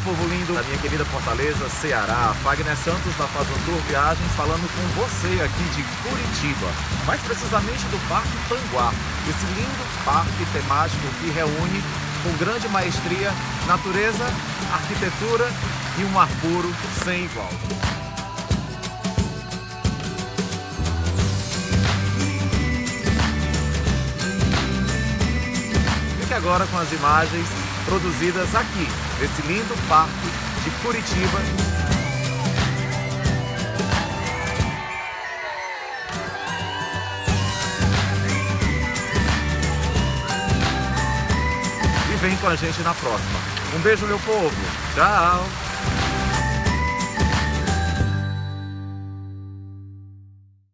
povo lindo da minha querida Fortaleza, Ceará. Fagner Santos da Faz Viagens falando com você aqui de Curitiba, mais precisamente do Parque Panguá, esse lindo parque temático que reúne com grande maestria natureza, arquitetura e um ar puro sem igual. Fique agora com as imagens produzidas aqui, nesse lindo parque de Curitiba. E vem com a gente na próxima. Um beijo, meu povo. Tchau!